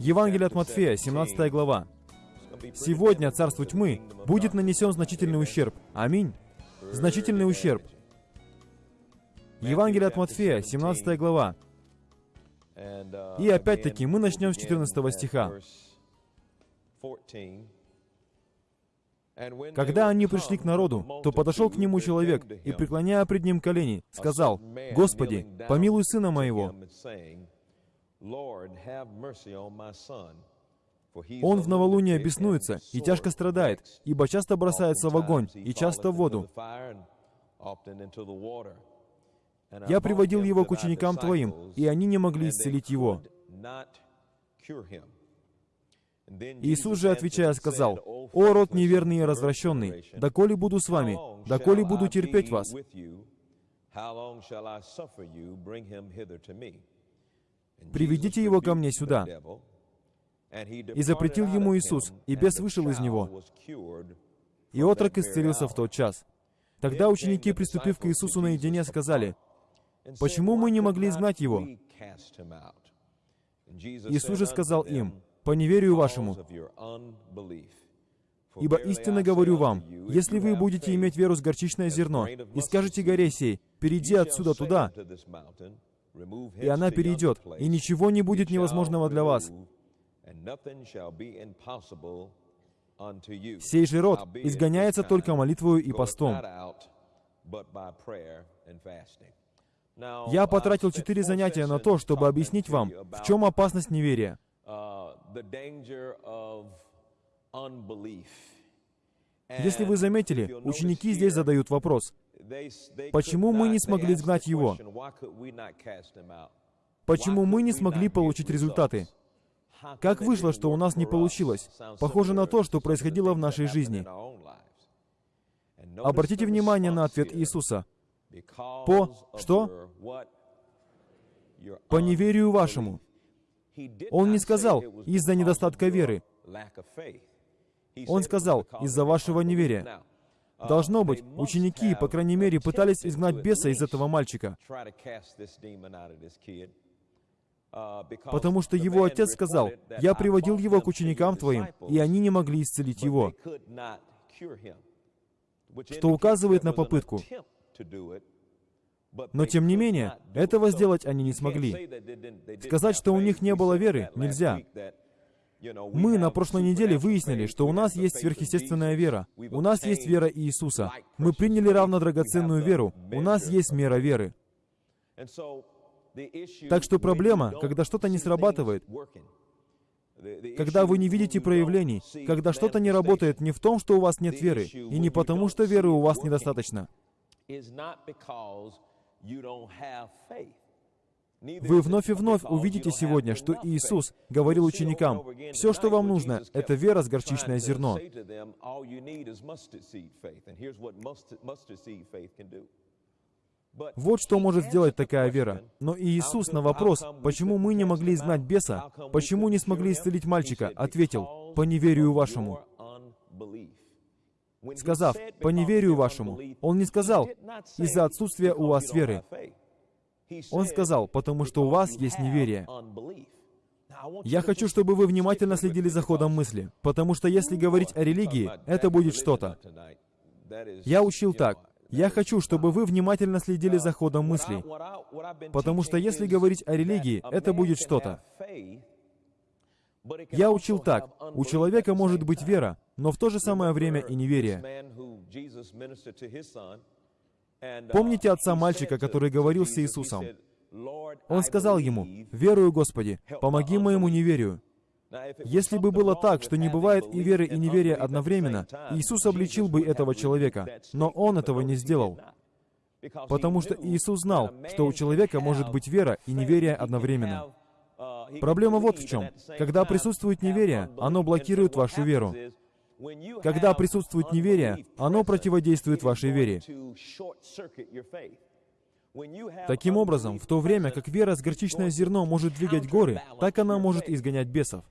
Евангелие от Матфея, 17 глава. Сегодня царству тьмы будет нанесен значительный ущерб. Аминь. Значительный ущерб. Евангелие от Матфея, 17 глава. И опять-таки мы начнем с 14 стиха. Когда они пришли к народу, то подошел к нему человек и, преклоняя пред ним колени, сказал, «Господи, помилуй сына моего, он в новолуние беснуется и тяжко страдает, ибо часто бросается в огонь и часто в воду. Я приводил его к ученикам Твоим, и они не могли исцелить его. Иисус же, отвечая, сказал, «О, род неверный и развращенный, доколе буду с вами, доколе буду терпеть вас?» «Приведите его ко мне сюда». И запретил ему Иисус, и бес вышел из него. И отрок исцелился в тот час. Тогда ученики, приступив к Иисусу наедине, сказали, «Почему мы не могли изгнать его?» Иисус же сказал им, «По неверию вашему. Ибо истинно говорю вам, если вы будете иметь веру с горчичное зерно, и скажете горе сей, перейди отсюда туда, и она перейдет, и ничего не будет невозможного для вас. Сей же род изгоняется только молитвою и постом. Я потратил четыре занятия на то, чтобы объяснить вам, в чем опасность неверия. Если вы заметили, ученики здесь задают вопрос, почему мы не смогли изгнать его? Почему мы не смогли получить результаты? Как вышло, что у нас не получилось? Похоже на то, что происходило в нашей жизни. Обратите внимание на ответ Иисуса. По что? По неверию вашему. Он не сказал из-за недостатка веры. Он сказал из-за вашего неверия. Должно быть, ученики, по крайней мере, пытались изгнать беса из этого мальчика. Потому что его отец сказал, «Я приводил его к ученикам твоим, и они не могли исцелить его». Что указывает на попытку. Но тем не менее, этого сделать они не смогли. Сказать, что у них не было веры, нельзя. Мы на прошлой неделе выяснили, что у нас есть сверхъестественная вера. У нас есть вера Иисуса. Мы приняли равно драгоценную веру. У нас есть мера веры. Так что проблема, когда что-то не срабатывает, когда вы не видите проявлений, когда что-то не работает не в том, что у вас нет веры, и не потому, что веры у вас недостаточно. Вы вновь и вновь увидите сегодня, что Иисус говорил ученикам, «Все, что вам нужно, это вера с горчичное зерно». Вот что может сделать такая вера. Но Иисус на вопрос, почему мы не могли изгнать беса, почему не смогли исцелить мальчика, ответил, «По неверию вашему». Сказав, «По неверию вашему», Он не сказал, «Из-за отсутствия у вас веры». Он сказал, «Потому что у вас есть неверие». Я хочу, чтобы вы внимательно следили за ходом мысли, потому что если говорить о религии, это будет что-то. Я учил так. Я хочу, чтобы вы внимательно следили за ходом мыслей, потому что если говорить о религии, это будет что-то. Я учил так. У человека может быть вера, но в то же самое время и неверие. Помните отца мальчика, который говорил с Иисусом? Он сказал ему, «Верую, Господи, помоги моему неверию». Если бы было так, что не бывает и веры, и неверия одновременно, Иисус обличил бы этого человека, но Он этого не сделал. Потому что Иисус знал, что у человека может быть вера и неверие одновременно. Проблема вот в чем. Когда присутствует неверие, оно блокирует вашу веру. Когда присутствует неверие, оно противодействует вашей вере. Таким образом, в то время как вера с горчичное зерно может двигать горы, так она может изгонять бесов.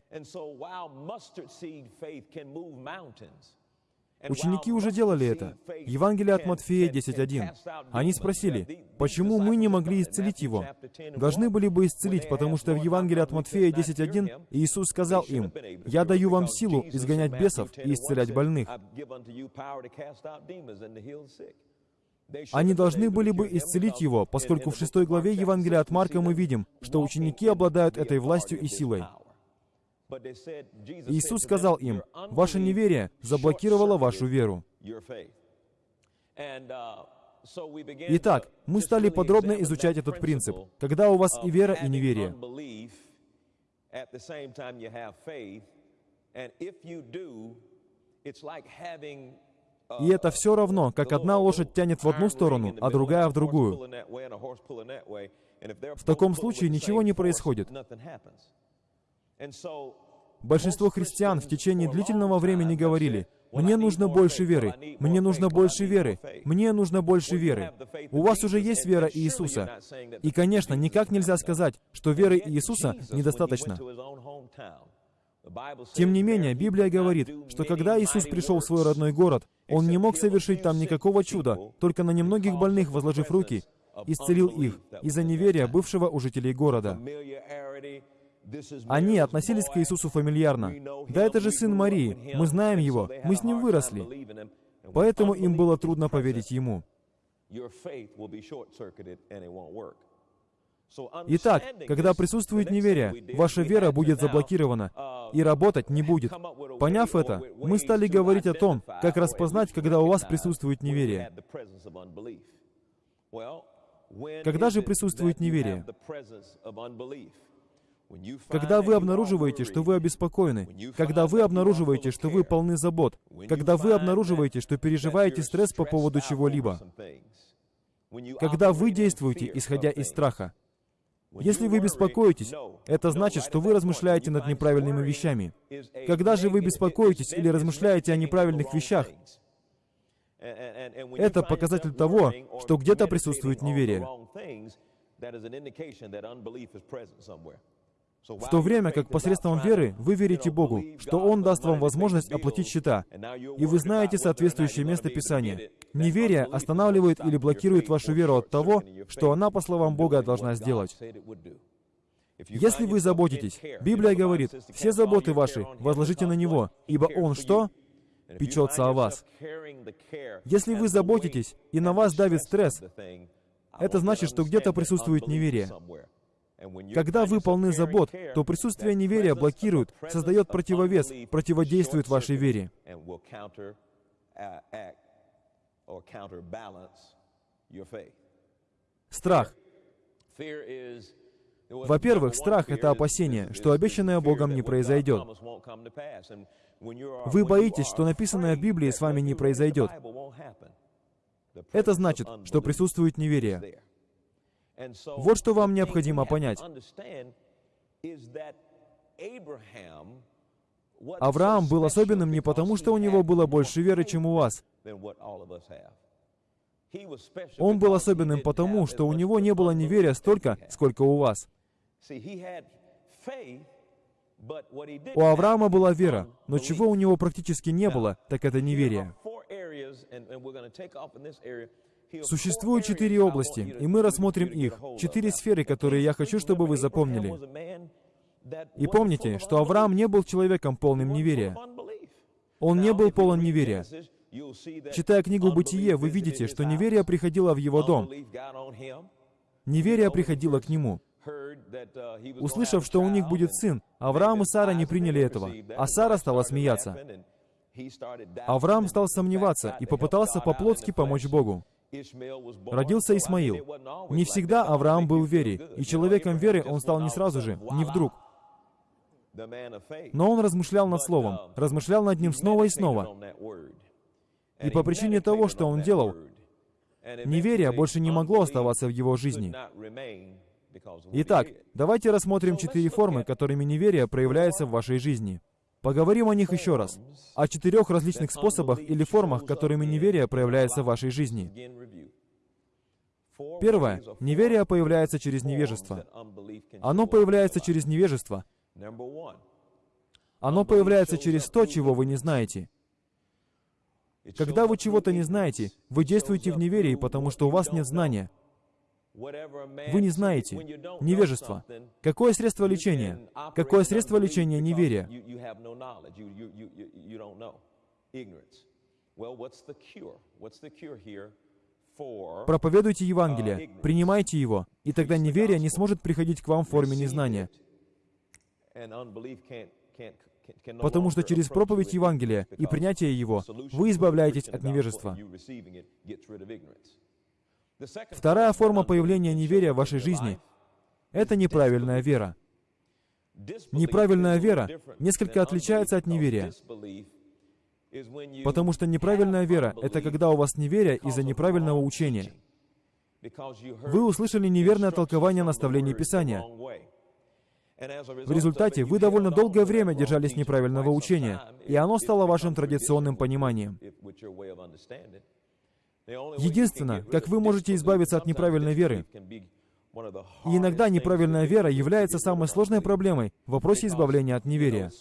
Ученики уже делали это. Евангелие от Матфея 10.1. Они спросили, почему мы не могли исцелить его? Должны были бы исцелить, потому что в Евангелии от Матфея 10.1 Иисус сказал им, «Я даю вам силу изгонять бесов и исцелять больных». Они должны были бы исцелить его, поскольку в шестой главе Евангелия от Марка мы видим, что ученики обладают этой властью и силой. Иисус сказал им, «Ваше неверие заблокировало вашу веру». Итак, мы стали подробно изучать этот принцип. Когда у вас и вера, и неверие. И это все равно, как одна лошадь тянет в одну сторону, а другая в другую. В таком случае ничего не происходит. Большинство христиан в течение длительного времени говорили, «Мне нужно больше веры, мне нужно больше веры, мне нужно больше веры». У вас уже есть вера Иисуса. И, конечно, никак нельзя сказать, что веры Иисуса недостаточно. Тем не менее, Библия говорит, что когда Иисус пришел в свой родной город, Он не мог совершить там никакого чуда, только на немногих больных, возложив руки, исцелил их из-за неверия бывшего у жителей города. Они относились к Иисусу фамильярно. Да это же сын Марии, мы знаем его, мы с ним выросли. Поэтому им было трудно поверить ему. Итак, когда присутствует неверие, ваша вера будет заблокирована и работать не будет. Поняв это, мы стали говорить о том, как распознать, когда у вас присутствует неверие. Когда же присутствует неверие? Когда вы обнаруживаете, что вы обеспокоены, когда вы обнаруживаете, что вы полны забот, когда вы обнаруживаете, что переживаете стресс по поводу чего-либо, когда вы действуете, исходя из страха, если вы беспокоитесь, это значит, что вы размышляете над неправильными вещами. Когда же вы беспокоитесь или размышляете о неправильных вещах, это показатель того, что где-то присутствует неверие. В то время как посредством веры вы верите Богу, что Он даст вам возможность оплатить счета, и вы знаете соответствующее место Писания. Неверие останавливает или блокирует вашу веру от того, что она, по словам Бога, должна сделать. Если вы заботитесь, Библия говорит, все заботы ваши возложите на Него, ибо Он что? Печется о вас. Если вы заботитесь, и на вас давит стресс, это значит, что где-то присутствует неверие. Когда вы полны забот, то присутствие неверия блокирует, создает противовес, противодействует вашей вере. Страх. Во-первых, страх — это опасение, что обещанное Богом не произойдет. Вы боитесь, что написанное в Библии с вами не произойдет. Это значит, что присутствует неверие. Вот что вам необходимо понять. Авраам был особенным не потому, что у него было больше веры, чем у вас. Он был особенным потому, что у него не было неверия столько, сколько у вас. У Авраама была вера, но чего у него практически не было, так это неверие. Существует четыре области, и мы рассмотрим их. Четыре сферы, которые я хочу, чтобы вы запомнили. И помните, что Авраам не был человеком полным неверия. Он не был полон неверия. Читая книгу «Бытие», вы видите, что неверие приходило в его дом. Неверие приходило к нему. Услышав, что у них будет сын, Авраам и Сара не приняли этого, а Сара стала смеяться. Авраам стал сомневаться и попытался по-плотски помочь Богу. Родился Исмаил. Не всегда Авраам был в вере, и человеком веры он стал не сразу же, не вдруг. Но он размышлял над Словом, размышлял над ним снова и снова. И по причине того, что он делал, неверие больше не могло оставаться в его жизни. Итак, давайте рассмотрим четыре формы, которыми неверие проявляется в вашей жизни. Поговорим о них еще раз. О четырех различных способах или формах, которыми неверие проявляется в вашей жизни. Первое. Неверие появляется через невежество. Оно появляется через невежество. Оно появляется через то, чего вы не знаете. Когда вы чего-то не знаете, вы действуете в неверии, потому что у вас нет знания. Вы не знаете. Невежество. Какое средство лечения? Какое средство лечения неверия? Проповедуйте Евангелие, принимайте его, и тогда неверие не сможет приходить к вам в форме незнания. Потому что через проповедь Евангелия и принятие его вы избавляетесь от невежества. Вторая форма появления неверия в вашей жизни — это неправильная вера. Неправильная вера несколько отличается от неверия. Потому что неправильная вера — это когда у вас неверие из-за неправильного учения. Вы услышали неверное толкование наставлений Писания. В результате вы довольно долгое время держались неправильного учения, и оно стало вашим традиционным пониманием. Единственное, как вы можете избавиться от неправильной веры, и иногда неправильная вера является самой сложной проблемой в вопросе избавления от неверия,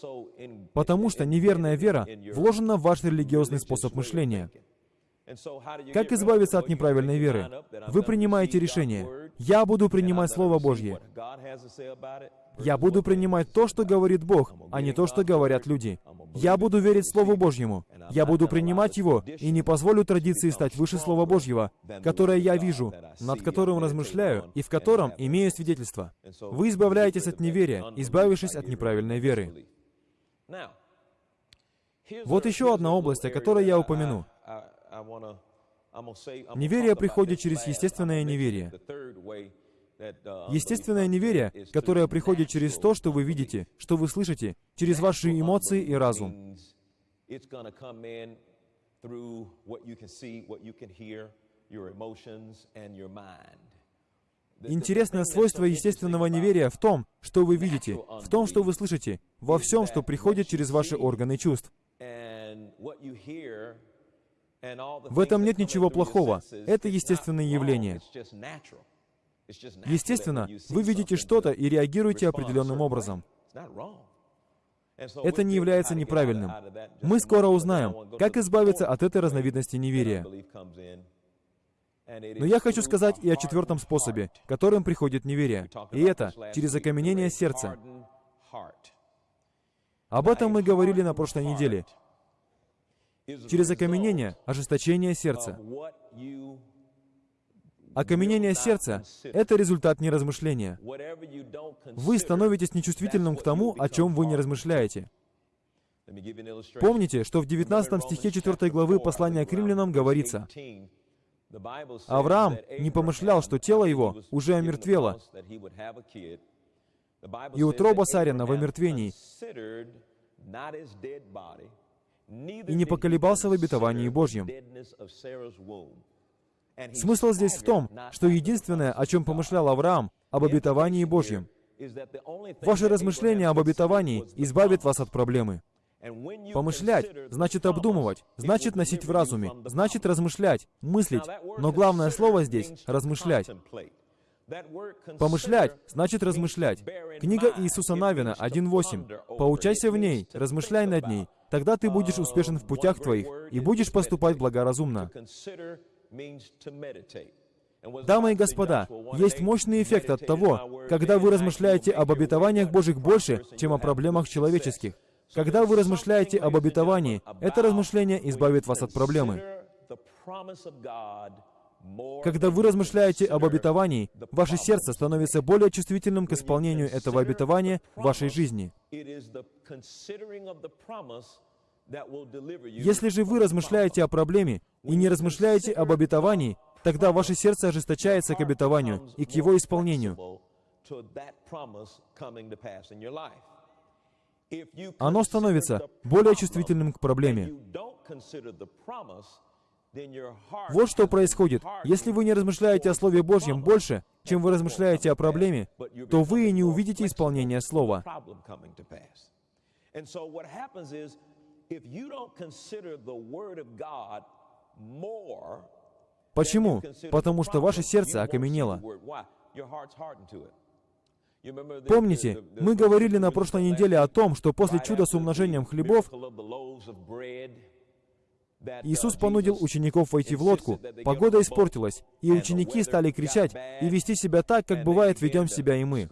потому что неверная вера вложена в ваш религиозный способ мышления. Как избавиться от неправильной веры? Вы принимаете решение. Я буду принимать Слово Божье. Я буду принимать то, что говорит Бог, а не то, что говорят люди. Я буду верить Слову Божьему. Я буду принимать его и не позволю традиции стать выше Слова Божьего, которое я вижу, над которым размышляю и в котором имею свидетельство. Вы избавляетесь от неверия, избавившись от неправильной веры. Вот еще одна область, о которой я упомяну. Неверие приходит через естественное неверие. Естественное неверие, которое приходит через то, что вы видите, что вы слышите, через ваши эмоции и разум. Интересное свойство естественного неверия в том, что вы видите, в том, что вы слышите, во всем, что приходит через ваши органы чувств. В этом нет ничего плохого. Это естественное явление. Естественно, вы видите что-то и реагируете определенным образом. Это не является неправильным. Мы скоро узнаем, как избавиться от этой разновидности неверия. Но я хочу сказать и о четвертом способе, которым приходит неверие. И это через окаменение сердца. Об этом мы говорили на прошлой неделе. Через окаменение, ожесточение сердца. Окаменение сердца — это результат неразмышления. Вы становитесь нечувствительным к тому, о чем вы не размышляете. Помните, что в 19 стихе 4 главы послания к римлянам говорится, «Авраам не помышлял, что тело его уже омертвело, и утроба Сарина в омертвении, и не поколебался в обетовании Божьем». Смысл здесь в том, что единственное, о чем помышлял Авраам, об обетовании Божьем. Ваше размышление об обетовании избавит вас от проблемы. Помышлять значит обдумывать, значит носить в разуме, значит размышлять, мыслить. Но главное слово здесь — размышлять. Помышлять значит размышлять. Книга Иисуса Навина 1.8. «Поучайся в ней, размышляй над ней, тогда ты будешь успешен в путях твоих и будешь поступать благоразумно». Дамы и господа, есть мощный эффект от того, когда вы размышляете об обетованиях Божьих больше, чем о проблемах человеческих. Когда вы размышляете об обетовании, это размышление избавит вас от проблемы. Когда вы размышляете об обетовании, ваше сердце становится более чувствительным к исполнению этого обетования в вашей жизни. Если же вы размышляете о проблеме и не размышляете об обетовании, тогда ваше сердце ожесточается к обетованию и к его исполнению. Оно становится более чувствительным к проблеме. Вот что происходит. Если вы не размышляете о Слове Божьем больше, чем вы размышляете о проблеме, то вы и не увидите исполнения Слова. Почему? Потому что ваше сердце окаменело. Помните, мы говорили на прошлой неделе о том, что после чуда с умножением хлебов Иисус понудил учеников войти в лодку, погода испортилась, и ученики стали кричать и вести себя так, как бывает ведем себя и мы.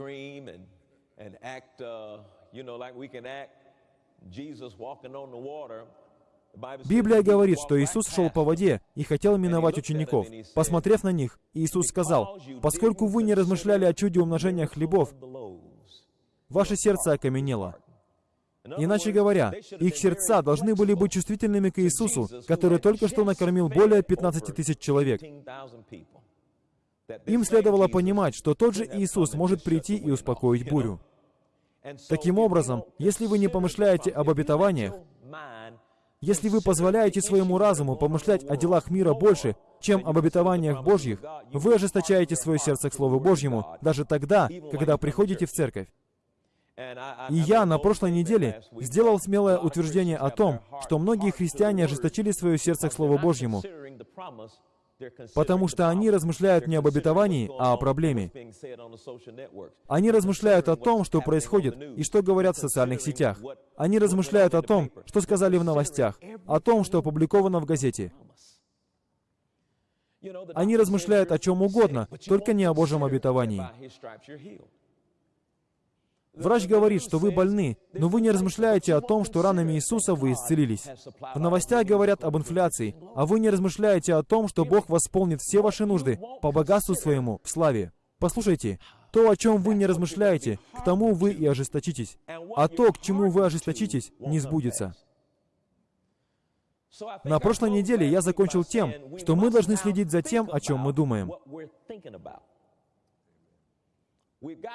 Библия говорит, что Иисус шел по воде и хотел миновать учеников. Посмотрев на них, Иисус сказал, «Поскольку вы не размышляли о чуде умножения хлебов, ваше сердце окаменело». Иначе говоря, их сердца должны были быть чувствительными к Иисусу, который только что накормил более 15 тысяч человек. Им следовало понимать, что тот же Иисус может прийти и успокоить бурю. Таким образом, если вы не помышляете об обетованиях, если вы позволяете своему разуму помышлять о делах мира больше, чем об обетованиях Божьих, вы ожесточаете свое сердце к Слову Божьему даже тогда, когда приходите в церковь. И я на прошлой неделе сделал смелое утверждение о том, что многие христиане ожесточили свое сердце к Слову Божьему, потому что они размышляют не об обетовании, а о проблеме. Они размышляют о том, что происходит и что говорят в социальных сетях. Они размышляют о том, что сказали в новостях, о том, что опубликовано в газете. Они размышляют о чем угодно, только не о Божьем обетовании. Врач говорит, что вы больны, но вы не размышляете о том, что ранами Иисуса вы исцелились. В новостях говорят об инфляции, а вы не размышляете о том, что Бог восполнит все ваши нужды по богатству своему, в славе. Послушайте, то, о чем вы не размышляете, к тому вы и ожесточитесь. А то, к чему вы ожесточитесь, не сбудется. На прошлой неделе я закончил тем, что мы должны следить за тем, о чем мы думаем.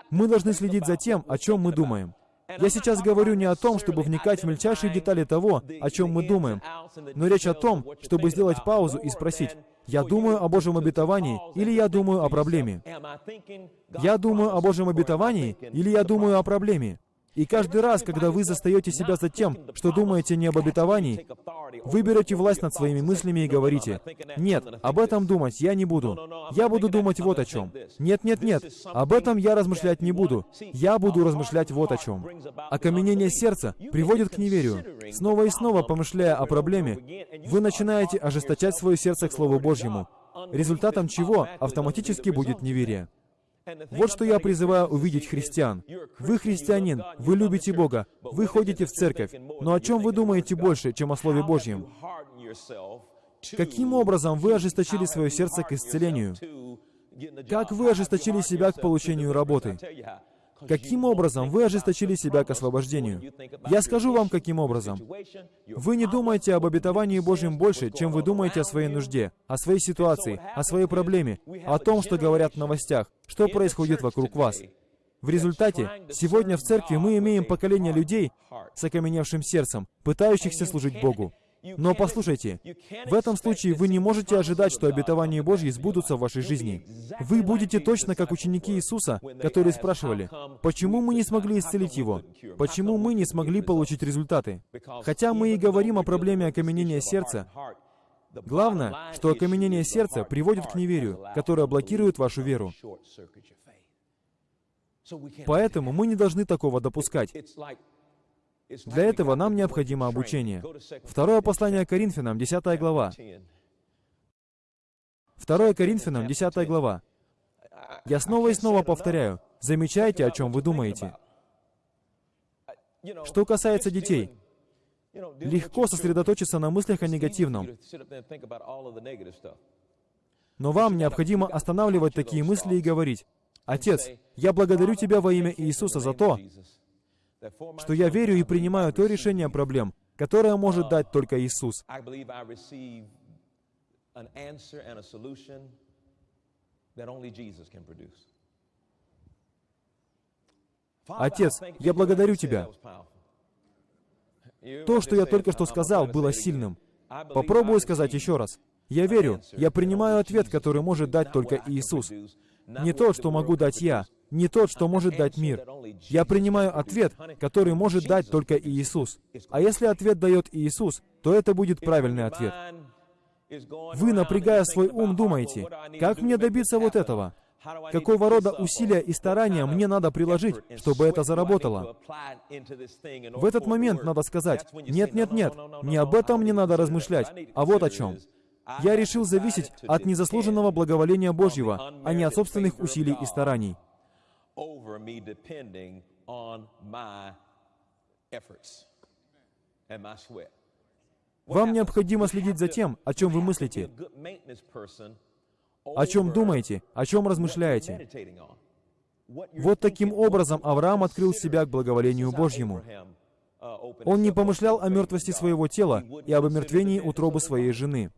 Мы должны следить за тем, о чем мы думаем. Я сейчас говорю не о том, чтобы вникать в мельчайшие детали того, о чем мы думаем, но речь о том, чтобы сделать паузу и спросить, я думаю о Божьем обетовании или я думаю о проблеме? Я думаю о Божьем обетовании или я думаю о проблеме? И каждый раз, когда вы застаете себя за тем, что думаете не об обетовании, вы берете власть над своими мыслями и говорите, «Нет, об этом думать я не буду. Я буду думать вот о чем. Нет, нет, нет, об этом я размышлять не буду. Я буду размышлять вот о чем». Окаменение сердца приводит к неверию. Снова и снова, помышляя о проблеме, вы начинаете ожесточать свое сердце к Слову Божьему, результатом чего автоматически будет неверие. Вот что я призываю увидеть христиан. Вы христианин, вы любите Бога, вы ходите в церковь, но о чем вы думаете больше, чем о Слове Божьем? Каким образом вы ожесточили свое сердце к исцелению? Как вы ожесточили себя к получению работы? Каким образом вы ожесточили себя к освобождению? Я скажу вам, каким образом. Вы не думаете об обетовании Божьем больше, чем вы думаете о своей нужде, о своей ситуации, о своей проблеме, о том, что говорят в новостях, что происходит вокруг вас. В результате, сегодня в церкви мы имеем поколение людей с окаменевшим сердцем, пытающихся служить Богу. Но послушайте, в этом случае вы не можете ожидать, что обетования Божьи сбудутся в вашей жизни. Вы будете точно как ученики Иисуса, которые спрашивали, почему мы не смогли исцелить его? Почему мы не смогли получить результаты? Хотя мы и говорим о проблеме окаменения сердца, главное, что окаменение сердца приводит к неверию, которое блокирует вашу веру. Поэтому мы не должны такого допускать. Для этого нам необходимо обучение. Второе послание Коринфянам, 10 глава. Второе Коринфянам, 10 глава. Я снова и снова повторяю, замечайте, о чем вы думаете. Что касается детей, легко сосредоточиться на мыслях о негативном. Но вам необходимо останавливать такие мысли и говорить, «Отец, я благодарю Тебя во имя Иисуса за то, что я верю и принимаю то решение проблем, которое может дать только Иисус. Отец, я благодарю Тебя. То, что я только что сказал, было сильным. Попробую сказать еще раз. Я верю, я принимаю ответ, который может дать только Иисус. Не то, что могу дать я, не тот, что может дать мир. Я принимаю ответ, который может дать только Иисус. А если ответ дает Иисус, то это будет правильный ответ. Вы, напрягая свой ум, думаете, как мне добиться вот этого? Какого рода усилия и старания мне надо приложить, чтобы это заработало? В этот момент надо сказать, нет, нет, нет, не об этом мне надо размышлять, а вот о чем. Я решил зависеть от незаслуженного благоволения Божьего, а не от собственных усилий и стараний. Вам необходимо следить за тем, о чем вы мыслите, о чем думаете, о чем размышляете. Вот таким образом Авраам открыл себя к благоволению Божьему. Он не помышлял о мертвости своего тела и об омертвении утробы своей жены.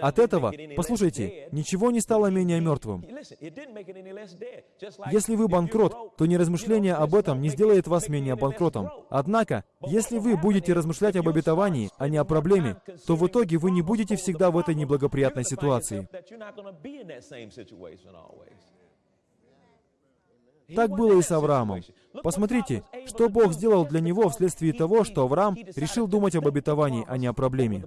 От этого, послушайте, ничего не стало менее мертвым. Если вы банкрот, то не размышление об этом не сделает вас менее банкротом. Однако, если вы будете размышлять об обетовании, а не о проблеме, то в итоге вы не будете всегда в этой неблагоприятной ситуации. Так было и с Авраамом. Посмотрите, что Бог сделал для него вследствие того, что Авраам решил думать об обетовании, а не о проблеме.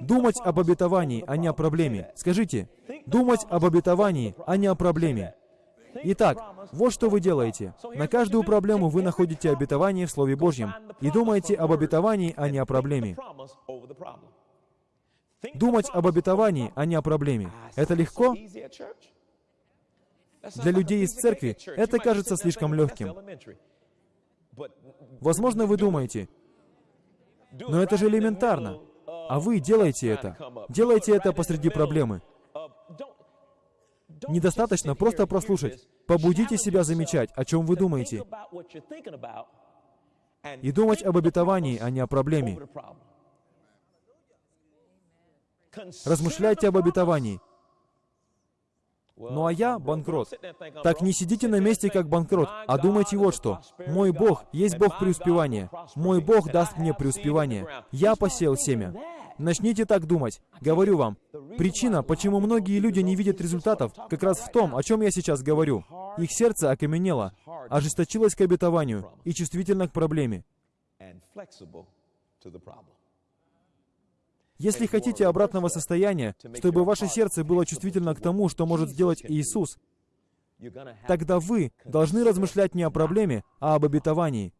Думать об обетовании, а не о проблеме. Скажите, думать об обетовании, а не о проблеме. Итак, вот что вы делаете. На каждую проблему вы находите обетование в Слове Божьем и думаете об обетовании, а не о проблеме. Думать об обетовании, а не о проблеме. Это легко? Для людей из церкви это кажется слишком легким. Возможно, вы думаете, но это же элементарно. А вы делаете это. Делаете это посреди проблемы. Недостаточно просто прослушать. Побудите себя замечать, о чем вы думаете. И думать об обетовании, а не о проблеме. Размышляйте об обетовании. Ну а я банкрот. Так не сидите на месте как банкрот, а думайте вот что. Мой Бог есть Бог преуспевания. Мой Бог даст мне преуспевание. Я посеял семя. Начните так думать. Говорю вам, причина, почему многие люди не видят результатов, как раз в том, о чем я сейчас говорю. Их сердце окаменело, ожесточилось к обетованию и чувствительно к проблеме. Если хотите обратного состояния, чтобы ваше сердце было чувствительно к тому, что может сделать Иисус, тогда вы должны размышлять не о проблеме, а об обетовании.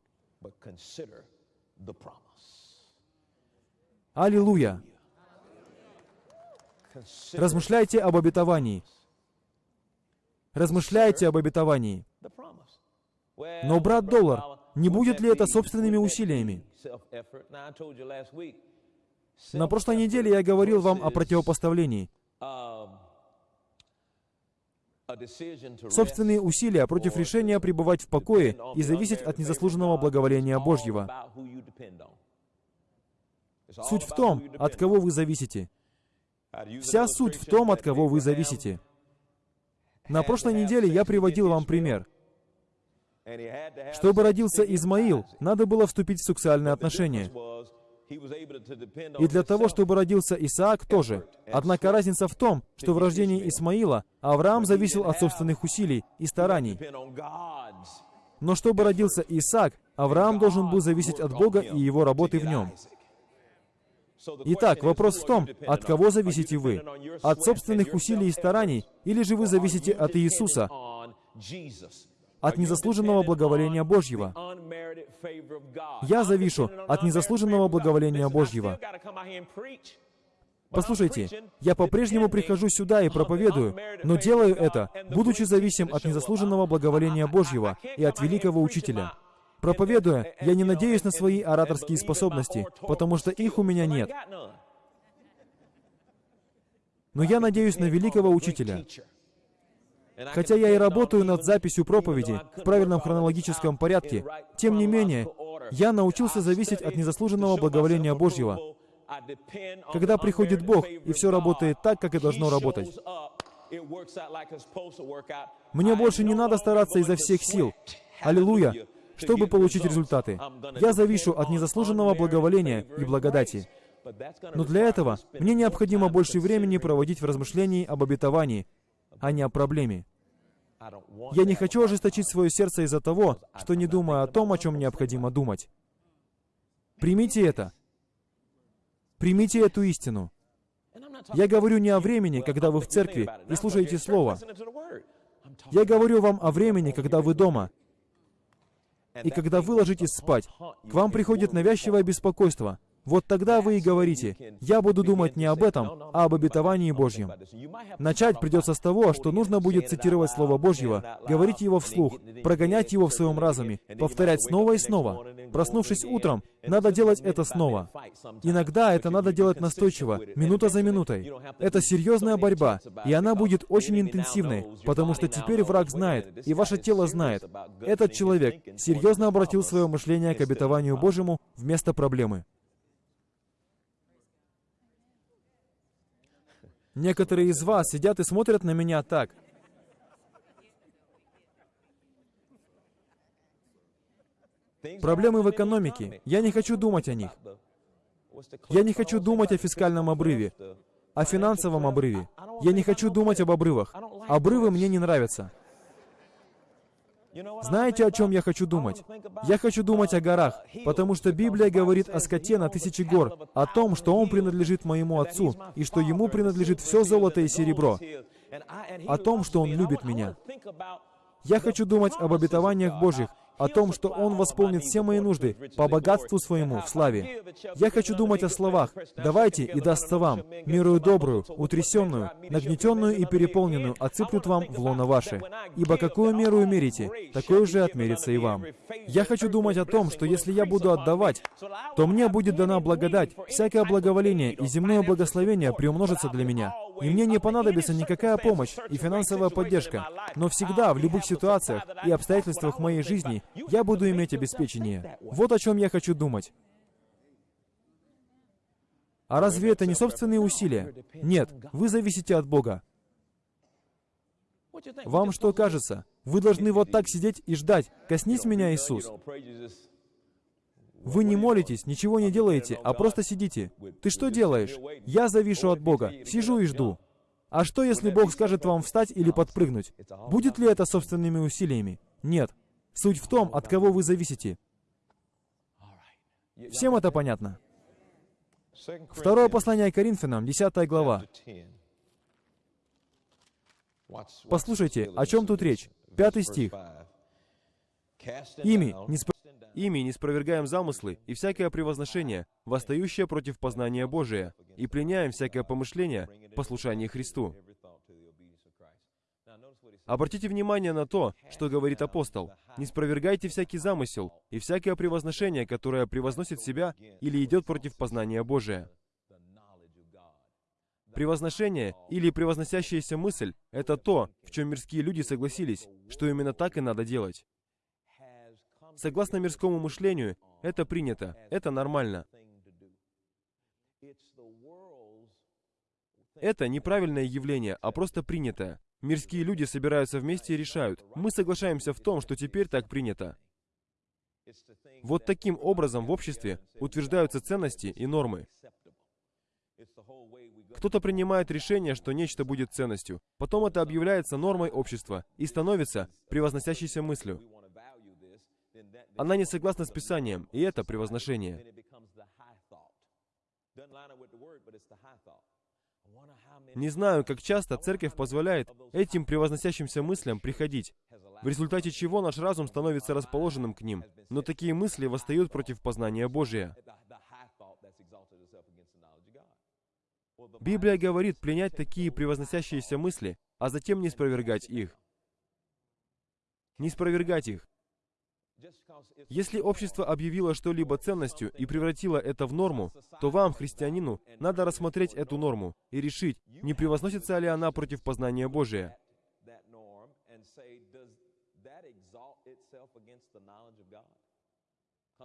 Аллилуйя! Размышляйте об обетовании. Размышляйте об обетовании. Но, брат Доллар, не будет ли это собственными усилиями? На прошлой неделе я говорил вам о противопоставлении. Собственные усилия против решения пребывать в покое и зависеть от незаслуженного благоволения Божьего. Суть в том, от кого вы зависите. Вся суть в том, от кого вы зависите. На прошлой неделе я приводил вам пример. Чтобы родился Измаил, надо было вступить в сексуальные отношения. И для того, чтобы родился Исаак, тоже. Однако разница в том, что в рождении Исмаила Авраам зависел от собственных усилий и стараний. Но чтобы родился Исаак, Авраам должен был зависеть от Бога и его работы в нем. Итак, вопрос в том, от кого зависите вы? От собственных усилий и стараний, или же вы зависите от Иисуса, от незаслуженного благоволения Божьего. Я завишу от незаслуженного благоволения Божьего. Послушайте, я по-прежнему прихожу сюда и проповедую, но делаю это, будучи зависим от незаслуженного благоволения Божьего и от великого учителя. Проповедуя, я не надеюсь на свои ораторские способности, потому что их у меня нет. Но я надеюсь на великого учителя. Хотя я и работаю над записью проповеди в правильном хронологическом порядке, тем не менее, я научился зависеть от незаслуженного благоволения Божьего. Когда приходит Бог, и все работает так, как и должно работать. Мне больше не надо стараться изо всех сил. Аллилуйя! чтобы получить результаты. Я завишу от незаслуженного благоволения и благодати. Но для этого мне необходимо больше времени проводить в размышлении об обетовании, а не о проблеме. Я не хочу ожесточить свое сердце из-за того, что не думаю о том, о чем необходимо думать. Примите это. Примите эту истину. Я говорю не о времени, когда вы в церкви и слушаете Слово. Я говорю вам о времени, когда вы дома, и когда вы ложитесь спать. К вам приходит навязчивое беспокойство — вот тогда вы и говорите, «Я буду думать не об этом, а об обетовании Божьем». Начать придется с того, что нужно будет цитировать Слово Божьего, говорить его вслух, прогонять его в своем разуме, повторять снова и снова. Проснувшись утром, надо делать это снова. Иногда это надо делать настойчиво, минута за минутой. Это серьезная борьба, и она будет очень интенсивной, потому что теперь враг знает, и ваше тело знает. Этот человек серьезно обратил свое мышление к обетованию Божьему вместо проблемы. Некоторые из вас сидят и смотрят на меня так. Проблемы в экономике. Я не хочу думать о них. Я не хочу думать о фискальном обрыве, о финансовом обрыве. Я не хочу думать об обрывах. Обрывы мне не нравятся. Знаете, о чем я хочу думать? Я хочу думать о горах, потому что Библия говорит о скоте на тысячи гор, о том, что он принадлежит моему отцу, и что ему принадлежит все золото и серебро, о том, что он любит меня. Я хочу думать об обетованиях Божьих, о том, что Он восполнит все мои нужды по богатству своему в славе. Я хочу думать о словах «давайте и дастся вам, мирую добрую, утрясенную, нагнетенную и переполненную, отсыплют вам в лоно ваше. Ибо какую меру мерите, такое же отмерится и вам». Я хочу думать о том, что если я буду отдавать, то мне будет дана благодать, всякое благоволение и земное благословение приумножится для меня. И мне не понадобится никакая помощь и финансовая поддержка, но всегда, в любых ситуациях и обстоятельствах моей жизни, я буду иметь обеспечение. Вот о чем я хочу думать. А разве это не собственные усилия? Нет, вы зависите от Бога. Вам что кажется? Вы должны вот так сидеть и ждать. Коснись меня, Иисус. Вы не молитесь, ничего не делаете, а просто сидите. Ты что делаешь? Я завишу от Бога, сижу и жду. А что, если Бог скажет вам встать или подпрыгнуть? Будет ли это собственными усилиями? Нет. Суть в том, от кого вы зависите. Всем это понятно? Второе послание Коринфянам, 10 глава. Послушайте, о чем тут речь? Пятый стих. «Ими не, спро... Ими не спровергаем замыслы и всякое превозношение, восстающее против познания Божия, и пленяем всякое помышление в послушании Христу». Обратите внимание на то, что говорит апостол. «Не спровергайте всякий замысел и всякое превозношение, которое превозносит себя или идет против познания Божия». Превозношение или превозносящаяся мысль — это то, в чем мирские люди согласились, что именно так и надо делать. Согласно мирскому мышлению, это принято, это нормально. Это неправильное явление, а просто принятое. Мирские люди собираются вместе и решают. Мы соглашаемся в том, что теперь так принято. Вот таким образом в обществе утверждаются ценности и нормы. Кто-то принимает решение, что нечто будет ценностью. Потом это объявляется нормой общества и становится превозносящейся мыслью. Она не согласна с Писанием, и это превозношение. Не знаю, как часто церковь позволяет этим превозносящимся мыслям приходить, в результате чего наш разум становится расположенным к ним, но такие мысли восстают против познания Божия. Библия говорит пленять такие превозносящиеся мысли, а затем не спровергать их. Не спровергать их. Если общество объявило что-либо ценностью и превратило это в норму, то вам, христианину, надо рассмотреть эту норму и решить, не превозносится ли она против познания Божия.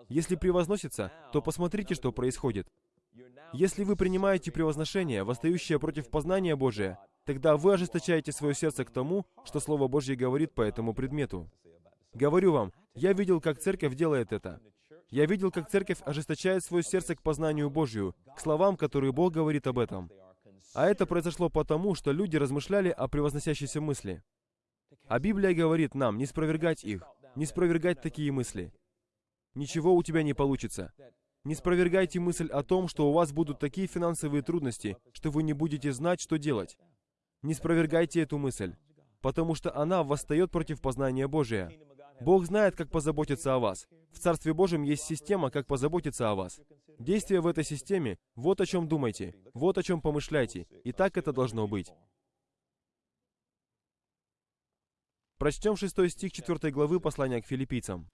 Если превозносится, то посмотрите, что происходит. Если вы принимаете превозношение, восстающее против познания Божия, тогда вы ожесточаете свое сердце к тому, что Слово Божье говорит по этому предмету. Говорю вам, я видел, как церковь делает это. Я видел, как церковь ожесточает свое сердце к познанию Божию, к словам, которые Бог говорит об этом. А это произошло потому, что люди размышляли о превозносящейся мысли. А Библия говорит нам не спровергать их, не спровергать такие мысли. Ничего у тебя не получится. Не спровергайте мысль о том, что у вас будут такие финансовые трудности, что вы не будете знать, что делать. Не спровергайте эту мысль, потому что она восстает против познания Божия. Бог знает, как позаботиться о вас. В Царстве Божьем есть система, как позаботиться о вас. Действие в этой системе, вот о чем думайте, вот о чем помышляйте, и так это должно быть. Прочтем шестой стих 4 главы послания к филиппийцам.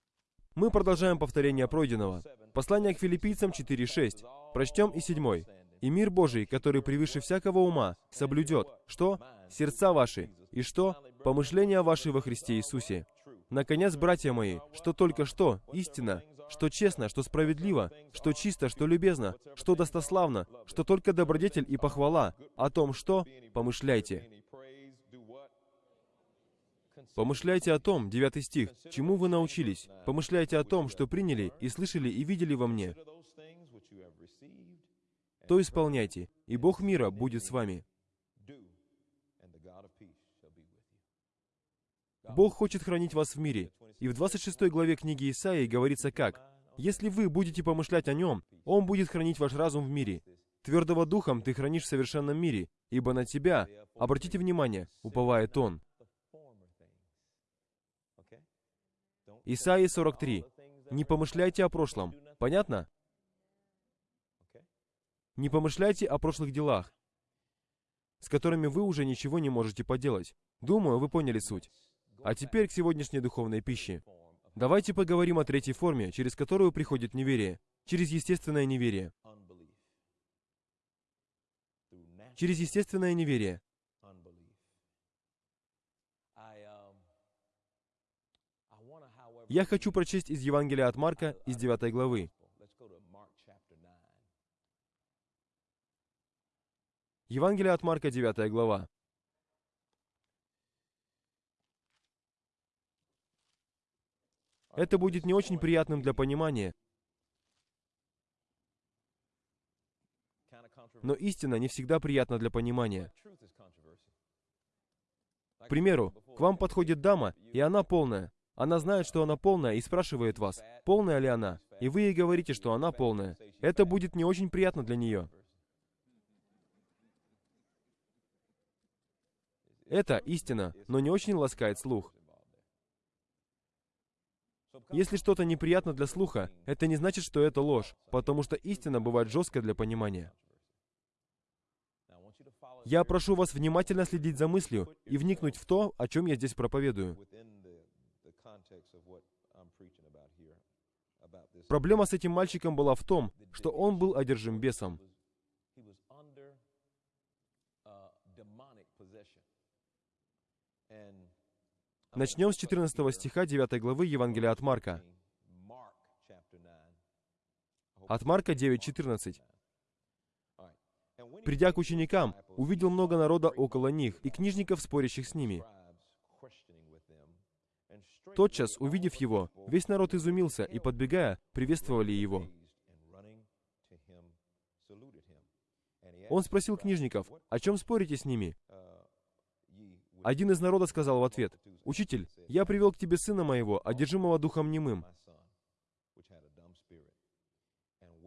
Мы продолжаем повторение пройденного. Послание к филиппийцам 4.6. Прочтем и седьмой. «И мир Божий, который превыше всякого ума, соблюдет, что? Сердца ваши, и что? Помышления ваши во Христе Иисусе». Наконец, братья мои, что только что, истина, что честно, что справедливо, что чисто, что любезно, что достославно, что только добродетель и похвала, о том, что помышляйте. Помышляйте о том, 9 стих, чему вы научились. Помышляйте о том, что приняли и слышали и видели во мне. То исполняйте, и Бог мира будет с вами. Бог хочет хранить вас в мире. И в 26 главе книги Исаии говорится как? «Если вы будете помышлять о Нем, Он будет хранить ваш разум в мире. Твердого духом ты хранишь в совершенном мире, ибо на тебя, обратите внимание, уповает Он». Исаии 43. «Не помышляйте о прошлом». Понятно? Не помышляйте о прошлых делах, с которыми вы уже ничего не можете поделать. Думаю, вы поняли суть. А теперь к сегодняшней духовной пище. Давайте поговорим о третьей форме, через которую приходит неверие. Через естественное неверие. Через естественное неверие. Я хочу прочесть из Евангелия от Марка, из 9 главы. Евангелие от Марка, 9 глава. Это будет не очень приятным для понимания. Но истина не всегда приятна для понимания. К примеру, к вам подходит дама, и она полная. Она знает, что она полная, и спрашивает вас, полная ли она, и вы ей говорите, что она полная. Это будет не очень приятно для нее. Это истина, но не очень ласкает слух. Если что-то неприятно для слуха, это не значит, что это ложь, потому что истина бывает жесткой для понимания. Я прошу вас внимательно следить за мыслью и вникнуть в то, о чем я здесь проповедую. Проблема с этим мальчиком была в том, что он был одержим бесом. Начнем с 14 стиха 9 главы Евангелия от Марка. От Марка 9.14. «Придя к ученикам, увидел много народа около них и книжников, спорящих с ними. Тотчас, увидев его, весь народ изумился и, подбегая, приветствовали его. Он спросил книжников, о чем спорите с ними? Один из народа сказал в ответ, «Учитель, я привел к тебе сына моего, одержимого духом немым.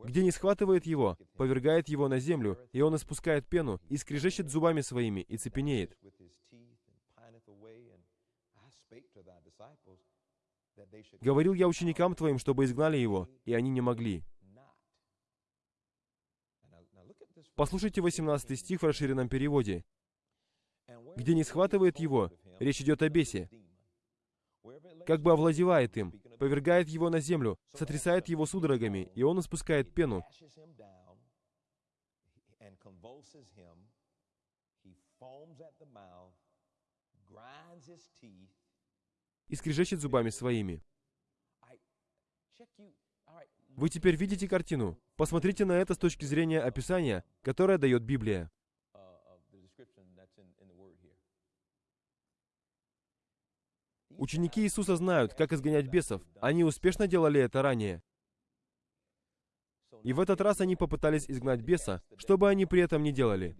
Где не схватывает его, повергает его на землю, и он испускает пену, и скрежещет зубами своими, и цепенеет. Говорил я ученикам твоим, чтобы изгнали его, и они не могли. Послушайте 18 стих в расширенном переводе где не схватывает его, речь идет о бесе, как бы овладевает им, повергает его на землю, сотрясает его судорогами, и он испускает пену. И скрежещет зубами своими. Вы теперь видите картину? Посмотрите на это с точки зрения описания, которое дает Библия. Ученики Иисуса знают, как изгонять бесов. Они успешно делали это ранее. И в этот раз они попытались изгнать беса, что бы они при этом не делали.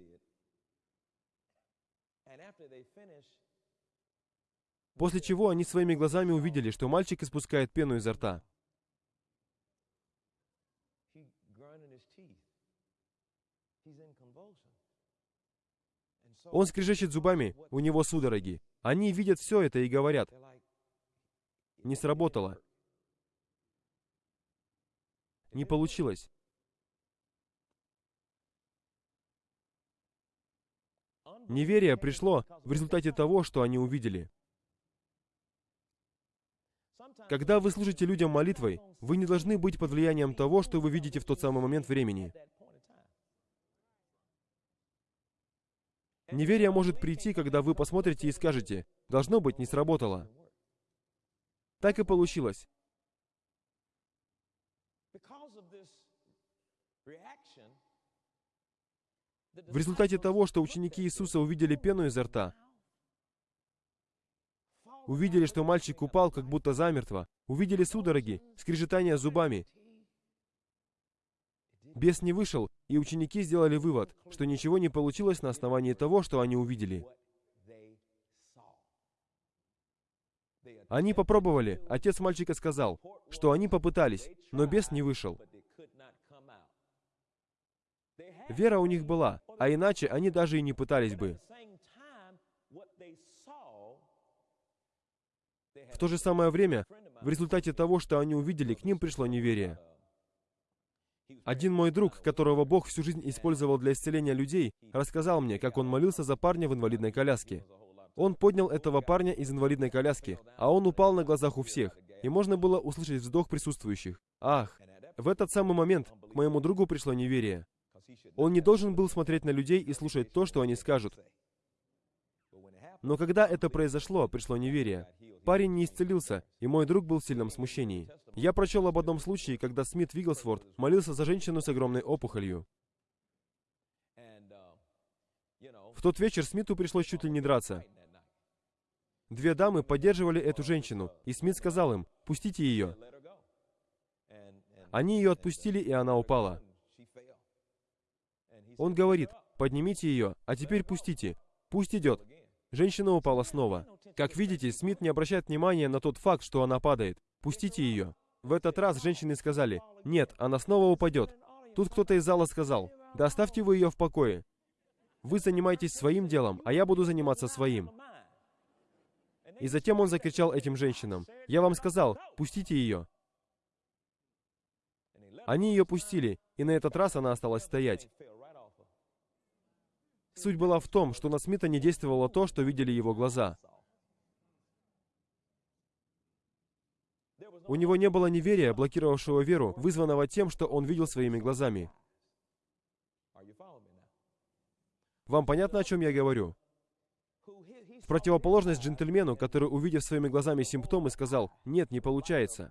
После чего они своими глазами увидели, что мальчик испускает пену изо рта. Он скрежещет зубами, у него судороги. Они видят все это и говорят, не сработало. Не получилось. Неверие пришло в результате того, что они увидели. Когда вы служите людям молитвой, вы не должны быть под влиянием того, что вы видите в тот самый момент времени. Неверие может прийти, когда вы посмотрите и скажете, «Должно быть, не сработало». Так и получилось. В результате того, что ученики Иисуса увидели пену изо рта, увидели, что мальчик упал, как будто замертво, увидели судороги, скрежетание зубами. Бес не вышел, и ученики сделали вывод, что ничего не получилось на основании того, что они увидели. Они попробовали. Отец мальчика сказал, что они попытались, но бес не вышел. Вера у них была, а иначе они даже и не пытались бы. В то же самое время, в результате того, что они увидели, к ним пришло неверие. Один мой друг, которого Бог всю жизнь использовал для исцеления людей, рассказал мне, как он молился за парня в инвалидной коляске. Он поднял этого парня из инвалидной коляски, а он упал на глазах у всех, и можно было услышать вздох присутствующих. Ах! В этот самый момент к моему другу пришло неверие. Он не должен был смотреть на людей и слушать то, что они скажут. Но когда это произошло, пришло неверие. Парень не исцелился, и мой друг был в сильном смущении. Я прочел об одном случае, когда Смит Вигглсворт молился за женщину с огромной опухолью. В тот вечер Смиту пришлось чуть ли не драться. Две дамы поддерживали эту женщину, и Смит сказал им, «Пустите ее». Они ее отпустили, и она упала. Он говорит, «Поднимите ее, а теперь пустите. Пусть идет». Женщина упала снова. Как видите, Смит не обращает внимания на тот факт, что она падает. Пустите ее. В этот раз женщины сказали, «Нет, она снова упадет». Тут кто-то из зала сказал, «Да оставьте вы ее в покое. Вы занимаетесь своим делом, а я буду заниматься своим». И затем он закричал этим женщинам, «Я вам сказал, пустите ее». Они ее пустили, и на этот раз она осталась стоять. Суть была в том, что на Смита не действовало то, что видели его глаза. У него не было неверия, блокировавшего веру, вызванного тем, что он видел своими глазами. Вам понятно, о чем я говорю? В противоположность джентльмену, который, увидев своими глазами симптомы, сказал, «Нет, не получается».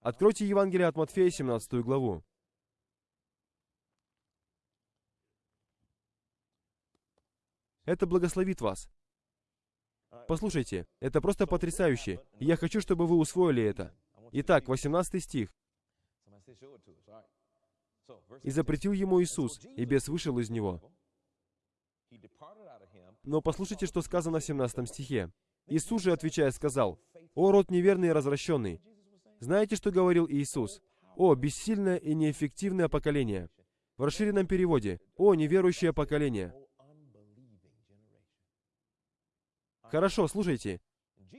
Откройте Евангелие от Матфея, 17 главу. Это благословит вас. Послушайте, это просто потрясающе. я хочу, чтобы вы усвоили это. Итак, 18 стих. И запретил ему Иисус, и бес вышел из него. Но послушайте, что сказано в 17 стихе. Иисус же, отвечая, сказал, «О, род неверный и развращенный! Знаете, что говорил Иисус? О, бессильное и неэффективное поколение!» В расширенном переводе, «О, неверующее поколение!» Хорошо, слушайте.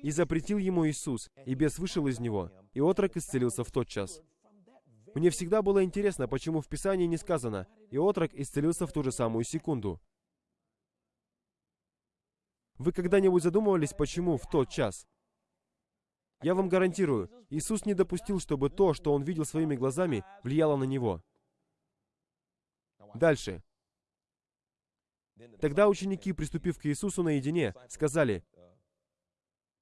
«И запретил ему Иисус, и бес вышел из него, и отрок исцелился в тот час». Мне всегда было интересно, почему в Писании не сказано, и отрок исцелился в ту же самую секунду. Вы когда-нибудь задумывались, почему в тот час? Я вам гарантирую, Иисус не допустил, чтобы то, что Он видел своими глазами, влияло на Него. Дальше. Тогда ученики, приступив к Иисусу наедине, сказали,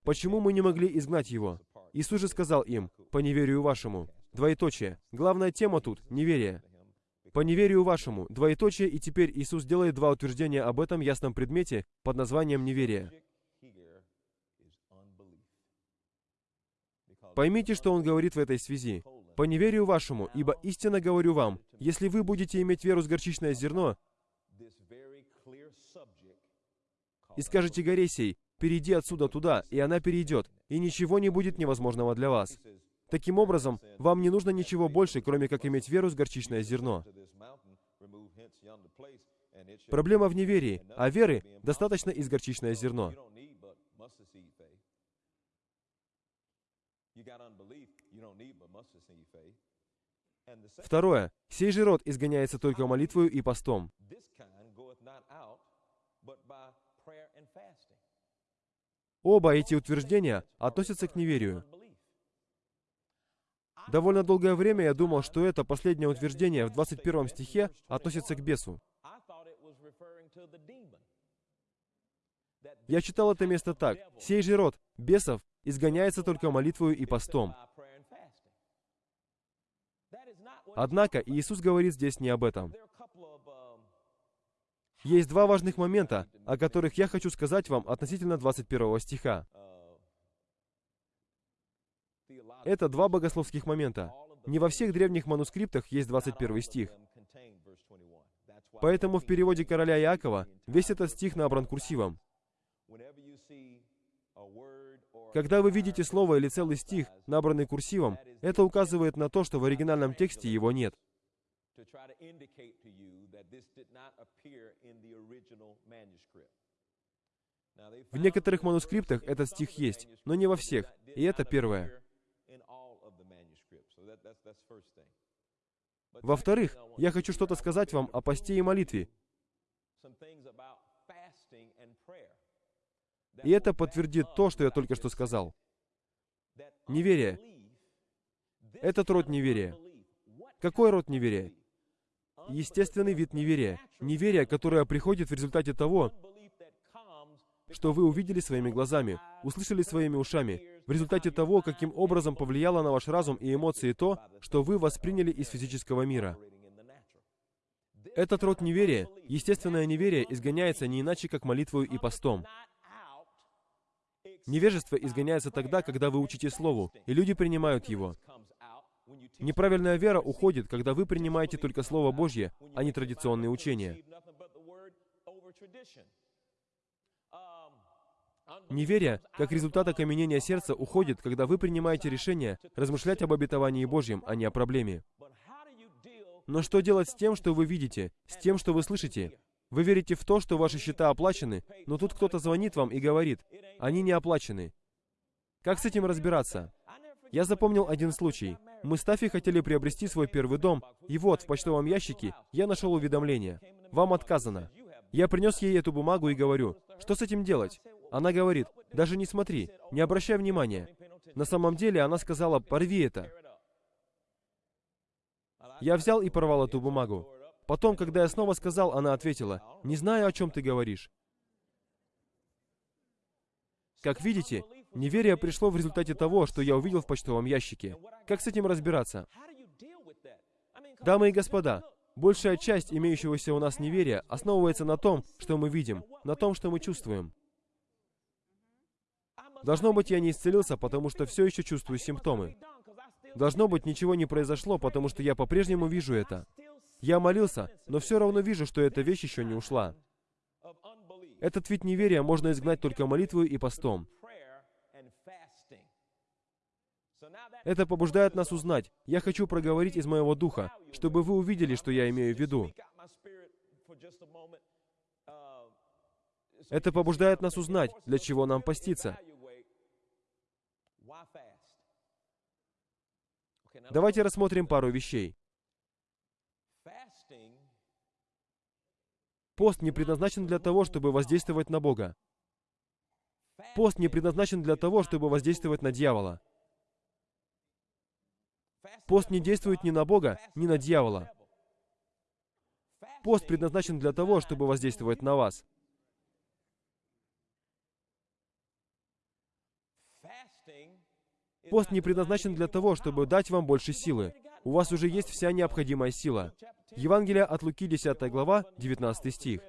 «Почему мы не могли изгнать Его?» Иисус же сказал им, «По неверию вашему». Двоеточие. Главная тема тут — неверие. По неверию вашему, двоеточие, и теперь Иисус делает два утверждения об этом ясном предмете под названием неверие. Поймите, что Он говорит в этой связи. «По неверию вашему, ибо истинно говорю вам, если вы будете иметь веру с горчичное зерно, и скажете горе сей, перейди отсюда туда, и она перейдет, и ничего не будет невозможного для вас». Таким образом, вам не нужно ничего больше, кроме как иметь веру с горчичное зерно. Проблема в неверии, а веры достаточно из горчичное зерно. Второе. Сей же род изгоняется только молитвою и постом. Оба эти утверждения относятся к неверию. Довольно долгое время я думал, что это последнее утверждение в 21 стихе относится к бесу. Я читал это место так. «Сей же род бесов изгоняется только молитвою и постом». Однако Иисус говорит здесь не об этом. Есть два важных момента, о которых я хочу сказать вам относительно 21 стиха. Это два богословских момента. Не во всех древних манускриптах есть 21 стих. Поэтому в переводе короля Иакова весь этот стих набран курсивом. Когда вы видите слово или целый стих, набранный курсивом, это указывает на то, что в оригинальном тексте его нет. В некоторых манускриптах этот стих есть, но не во всех. И это первое. Во-вторых, я хочу что-то сказать вам о посте и молитве. И это подтвердит то, что я только что сказал. Неверие. Этот род неверия. Какой род неверия? Естественный вид неверия. Неверие, которое приходит в результате того, что вы увидели своими глазами, услышали своими ушами, в результате того, каким образом повлияло на ваш разум и эмоции то, что вы восприняли из физического мира. Этот род неверия, естественное неверие, изгоняется не иначе, как молитвою и постом. Невежество изгоняется тогда, когда вы учите Слову, и люди принимают его. Неправильная вера уходит, когда вы принимаете только Слово Божье, а не традиционные учения. Неверие, как результат окаменения сердца, уходит, когда вы принимаете решение размышлять об обетовании Божьем, а не о проблеме. Но что делать с тем, что вы видите, с тем, что вы слышите? Вы верите в то, что ваши счета оплачены, но тут кто-то звонит вам и говорит, они не оплачены. Как с этим разбираться? Я запомнил один случай. Мы с Тафи хотели приобрести свой первый дом, и вот, в почтовом ящике, я нашел уведомление. Вам отказано. Я принес ей эту бумагу и говорю, что с этим делать? Она говорит, даже не смотри, не обращай внимания. На самом деле она сказала, порви это. Я взял и порвал эту бумагу. Потом, когда я снова сказал, она ответила, не знаю, о чем ты говоришь. Как видите, неверие пришло в результате того, что я увидел в почтовом ящике. Как с этим разбираться? Дамы и господа, большая часть имеющегося у нас неверия основывается на том, что мы видим, на том, что мы чувствуем. Должно быть, я не исцелился, потому что все еще чувствую симптомы. Должно быть, ничего не произошло, потому что я по-прежнему вижу это. Я молился, но все равно вижу, что эта вещь еще не ушла. Этот вид неверия можно изгнать только молитвой и постом. Это побуждает нас узнать. Я хочу проговорить из моего духа, чтобы вы увидели, что я имею в виду. Это побуждает нас узнать, для чего нам поститься. Давайте рассмотрим пару вещей. Пост не предназначен для того, чтобы воздействовать на Бога. Пост не предназначен для того, чтобы воздействовать на дьявола. Пост не действует ни на Бога, ни на дьявола. Пост предназначен для того, чтобы воздействовать на вас. Пост не предназначен для того, чтобы дать вам больше силы. У вас уже есть вся необходимая сила. Евангелие от Луки, 10 глава, 19 стих.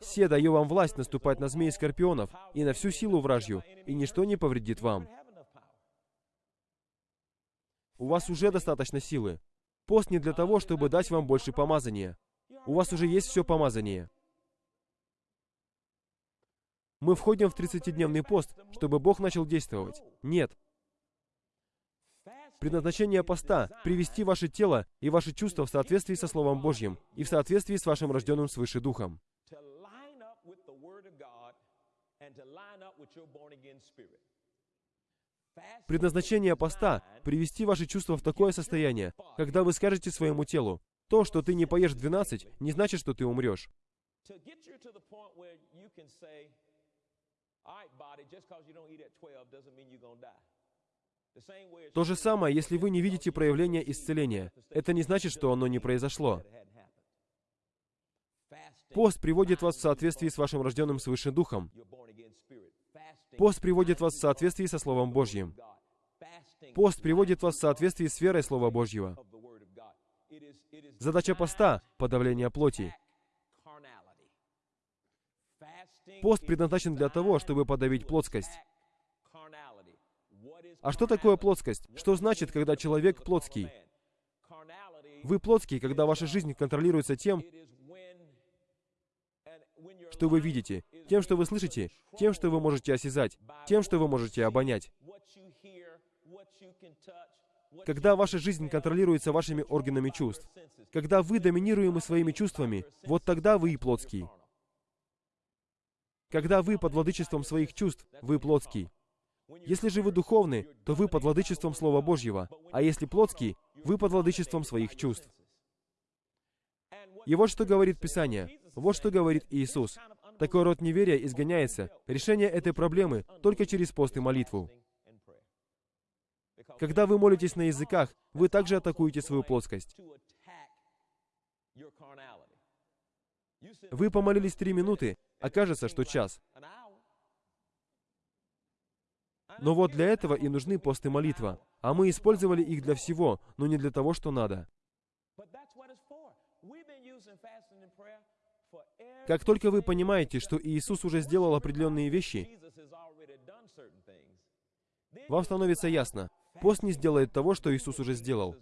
«Се даю вам власть наступать на змей и скорпионов и на всю силу вражью, и ничто не повредит вам». У вас уже достаточно силы. Пост не для того, чтобы дать вам больше помазания. У вас уже есть все помазание. Мы входим в 30-дневный пост, чтобы Бог начал действовать. Нет. Предназначение поста — привести ваше тело и ваши чувства в соответствии со Словом Божьим и в соответствии с вашим рожденным свыше Духом. Предназначение поста — привести ваши чувства в такое состояние, когда вы скажете своему телу, то, что ты не поешь в 12, не значит, что ты умрешь. То же самое, если вы не видите проявления исцеления. Это не значит, что оно не произошло. Пост приводит вас в соответствии с вашим рожденным свыше духом. Пост приводит вас в соответствии со Словом Божьим. Пост приводит вас в соответствии с верой Слова Божьего. Задача поста — подавление плоти. Пост предназначен для того, чтобы подавить плотскость. А что такое плотскость? Что значит, когда человек плотский? Вы плотский, когда ваша жизнь контролируется тем, что вы видите, тем, что вы слышите, тем, что вы можете осязать, тем, что вы можете обонять. Когда ваша жизнь контролируется вашими органами чувств, когда вы доминируемы своими чувствами, вот тогда вы и плотский. Когда вы под владычеством своих чувств, вы плотский. Если же вы духовны, то вы под владычеством Слова Божьего, а если плотский, вы под владычеством своих чувств. И вот что говорит Писание, вот что говорит Иисус. Такой род неверия изгоняется. Решение этой проблемы только через пост и молитву. Когда вы молитесь на языках, вы также атакуете свою плоскость. Вы помолились три минуты, а кажется, что час. Но вот для этого и нужны пост и молитва. А мы использовали их для всего, но не для того, что надо. Как только вы понимаете, что Иисус уже сделал определенные вещи, вам становится ясно, пост не сделает того, что Иисус уже сделал.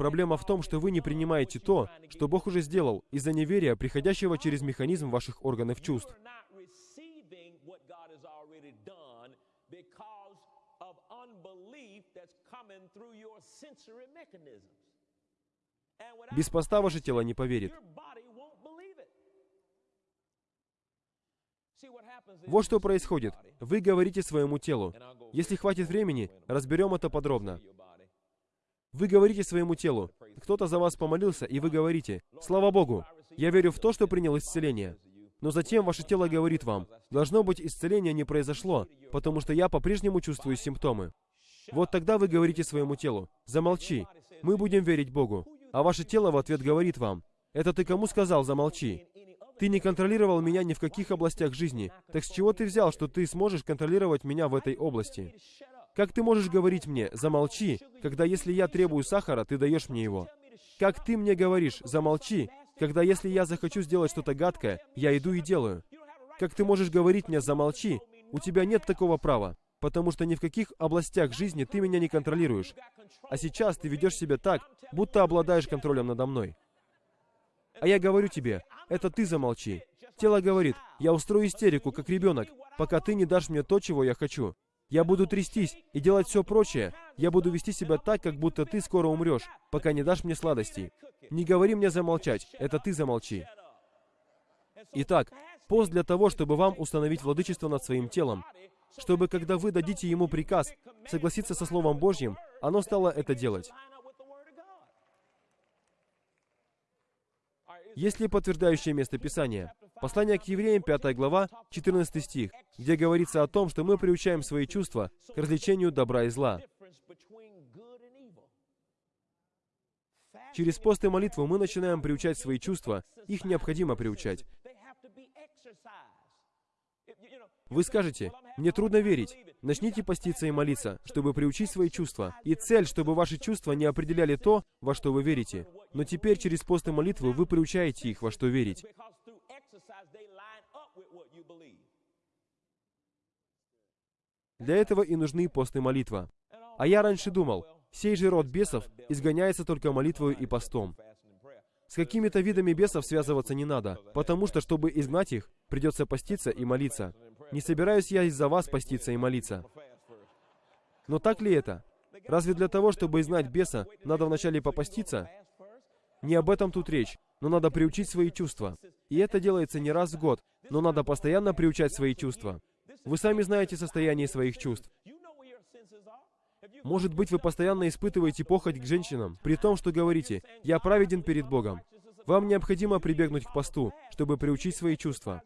Проблема в том, что вы не принимаете то, что Бог уже сделал, из-за неверия, приходящего через механизм ваших органов чувств. Без поста ваше тело не поверит. Вот что происходит. Вы говорите своему телу. Если хватит времени, разберем это подробно. Вы говорите своему телу. Кто-то за вас помолился, и вы говорите, «Слава Богу, я верю в то, что принял исцеление». Но затем ваше тело говорит вам, «Должно быть, исцеление не произошло, потому что я по-прежнему чувствую симптомы». Вот тогда вы говорите своему телу, «Замолчи, мы будем верить Богу». А ваше тело в ответ говорит вам, «Это ты кому сказал, замолчи?» Ты не контролировал меня ни в каких областях жизни. Так с чего ты взял, что ты сможешь контролировать меня в этой области? Как ты можешь говорить мне «замолчи», когда если я требую сахара, ты даешь мне его? Как ты мне говоришь «замолчи», когда если я захочу сделать что-то гадкое, я иду и делаю? Как ты можешь говорить мне «замолчи», у тебя нет такого права, потому что ни в каких областях жизни ты меня не контролируешь. А сейчас ты ведешь себя так, будто обладаешь контролем надо мной. А я говорю тебе, это ты замолчи. Тело говорит, я устрою истерику, как ребенок, пока ты не дашь мне то, чего я хочу. Я буду трястись и делать все прочее. Я буду вести себя так, как будто ты скоро умрешь, пока не дашь мне сладостей. Не говори мне замолчать, это ты замолчи. Итак, пост для того, чтобы вам установить владычество над своим телом, чтобы, когда вы дадите ему приказ согласиться со Словом Божьим, оно стало это делать. Есть ли подтверждающее место Писания? Послание к евреям, 5 глава, 14 стих, где говорится о том, что мы приучаем свои чувства к развлечению добра и зла. Через пост и молитву мы начинаем приучать свои чувства, их необходимо приучать. Вы скажете, мне трудно верить. Начните поститься и молиться, чтобы приучить свои чувства. И цель, чтобы ваши чувства не определяли то, во что вы верите. Но теперь через пост и молитву вы приучаете их, во что верить. Для этого и нужны пост и молитва. А я раньше думал, сей же род бесов изгоняется только молитвою и постом. С какими-то видами бесов связываться не надо, потому что, чтобы изгнать их, придется поститься и молиться. Не собираюсь я из-за вас поститься и молиться. Но так ли это? Разве для того, чтобы изгнать беса, надо вначале попаститься? Не об этом тут речь, но надо приучить свои чувства. И это делается не раз в год, но надо постоянно приучать свои чувства. Вы сами знаете состояние своих чувств. Может быть, вы постоянно испытываете похоть к женщинам, при том, что говорите «Я праведен перед Богом». Вам необходимо прибегнуть к посту, чтобы приучить свои чувства.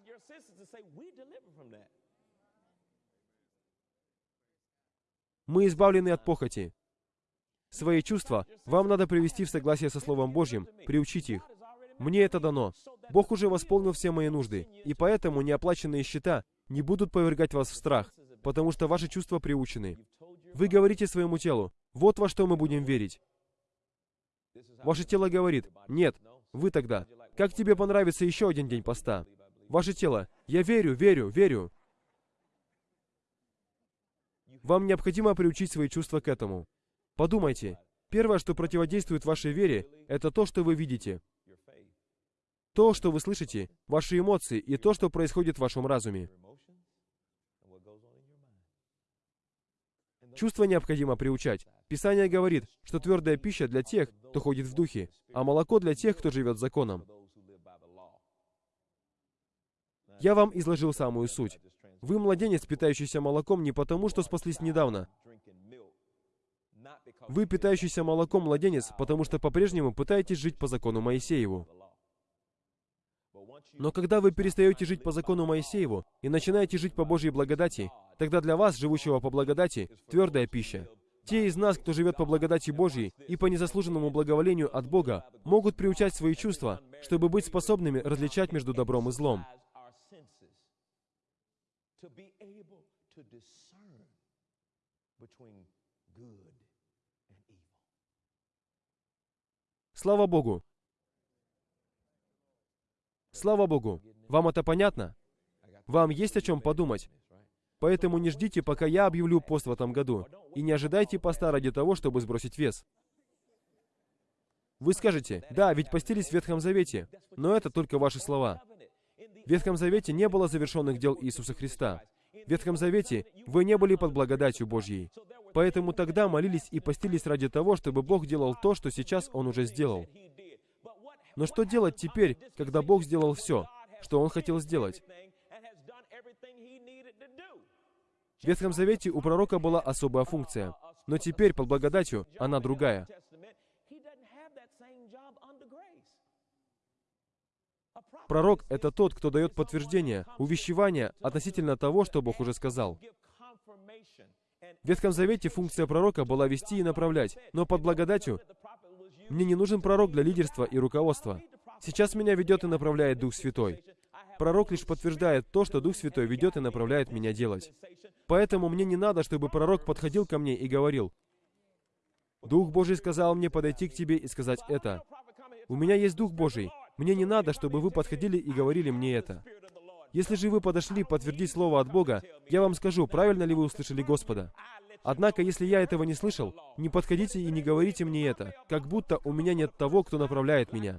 Мы избавлены от похоти. Свои чувства вам надо привести в согласие со Словом Божьим, приучить их. Мне это дано. Бог уже восполнил все мои нужды, и поэтому неоплаченные счета не будут повергать вас в страх, потому что ваши чувства приучены. Вы говорите своему телу, вот во что мы будем верить. Ваше тело говорит, нет, вы тогда, как тебе понравится еще один день поста? Ваше тело, я верю, верю, верю. Вам необходимо приучить свои чувства к этому. Подумайте, первое, что противодействует вашей вере, это то, что вы видите. То, что вы слышите, ваши эмоции и то, что происходит в вашем разуме. Чувства необходимо приучать. Писание говорит, что твердая пища для тех, кто ходит в духе, а молоко для тех, кто живет законом. Я вам изложил самую суть. Вы младенец, питающийся молоком не потому, что спаслись недавно. Вы питающийся молоком младенец, потому что по-прежнему пытаетесь жить по закону Моисееву. Но когда вы перестаете жить по закону Моисееву и начинаете жить по Божьей благодати, тогда для вас, живущего по благодати, твердая пища. Те из нас, кто живет по благодати Божьей и по незаслуженному благоволению от Бога, могут приучать свои чувства, чтобы быть способными различать между добром и злом. Слава Богу! Слава Богу! Вам это понятно? Вам есть о чем подумать. Поэтому не ждите, пока я объявлю пост в этом году, и не ожидайте поста ради того, чтобы сбросить вес. Вы скажете, да, ведь постились в Ветхом Завете, но это только ваши слова. В Ветхом Завете не было завершенных дел Иисуса Христа. В Ветхом Завете вы не были под благодатью Божьей. Поэтому тогда молились и постились ради того, чтобы Бог делал то, что сейчас Он уже сделал. Но что делать теперь, когда Бог сделал все, что Он хотел сделать? В Ветхом Завете у пророка была особая функция, но теперь, под благодатью, она другая. Пророк — это тот, кто дает подтверждение, увещевание относительно того, что Бог уже сказал. В Ветхом Завете функция пророка была вести и направлять, но под благодатью мне не нужен пророк для лидерства и руководства. Сейчас меня ведет и направляет Дух Святой. Пророк лишь подтверждает то, что Дух Святой ведет и направляет меня делать. Поэтому мне не надо, чтобы пророк подходил ко мне и говорил, «Дух Божий сказал мне подойти к тебе и сказать это». У меня есть Дух Божий, мне не надо, чтобы вы подходили и говорили мне это. Если же вы подошли подтвердить Слово от Бога, я вам скажу, правильно ли вы услышали Господа. Однако, если я этого не слышал, не подходите и не говорите мне это, как будто у меня нет того, кто направляет меня.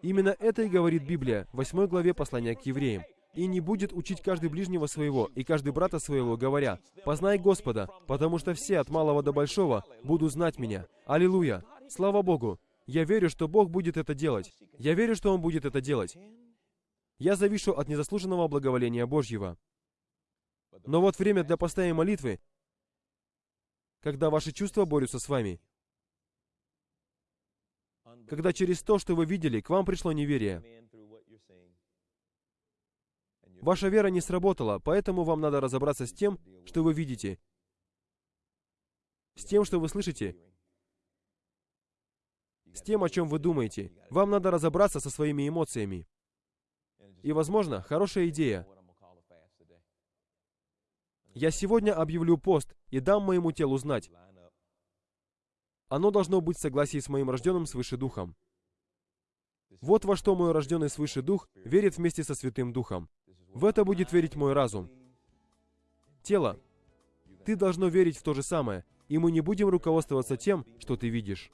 Именно это и говорит Библия в 8 главе послания к евреям. «И не будет учить каждый ближнего своего и каждый брата своего, говоря, «Познай Господа, потому что все от малого до большого будут знать Меня». Аллилуйя! Слава Богу! Я верю, что Бог будет это делать. Я верю, что Он будет это делать. Я завишу от незаслуженного благоволения Божьего. Но вот время для поста и молитвы, когда ваши чувства борются с вами. Когда через то, что вы видели, к вам пришло неверие. Ваша вера не сработала, поэтому вам надо разобраться с тем, что вы видите, с тем, что вы слышите, с тем, о чем вы думаете. Вам надо разобраться со своими эмоциями. И, возможно, хорошая идея. Я сегодня объявлю пост и дам моему телу знать. Оно должно быть в согласии с моим рожденным свыше Духом. Вот во что мой рожденный свыше Дух верит вместе со Святым Духом. В это будет верить мой разум. Тело, ты должно верить в то же самое, и мы не будем руководствоваться тем, что ты видишь.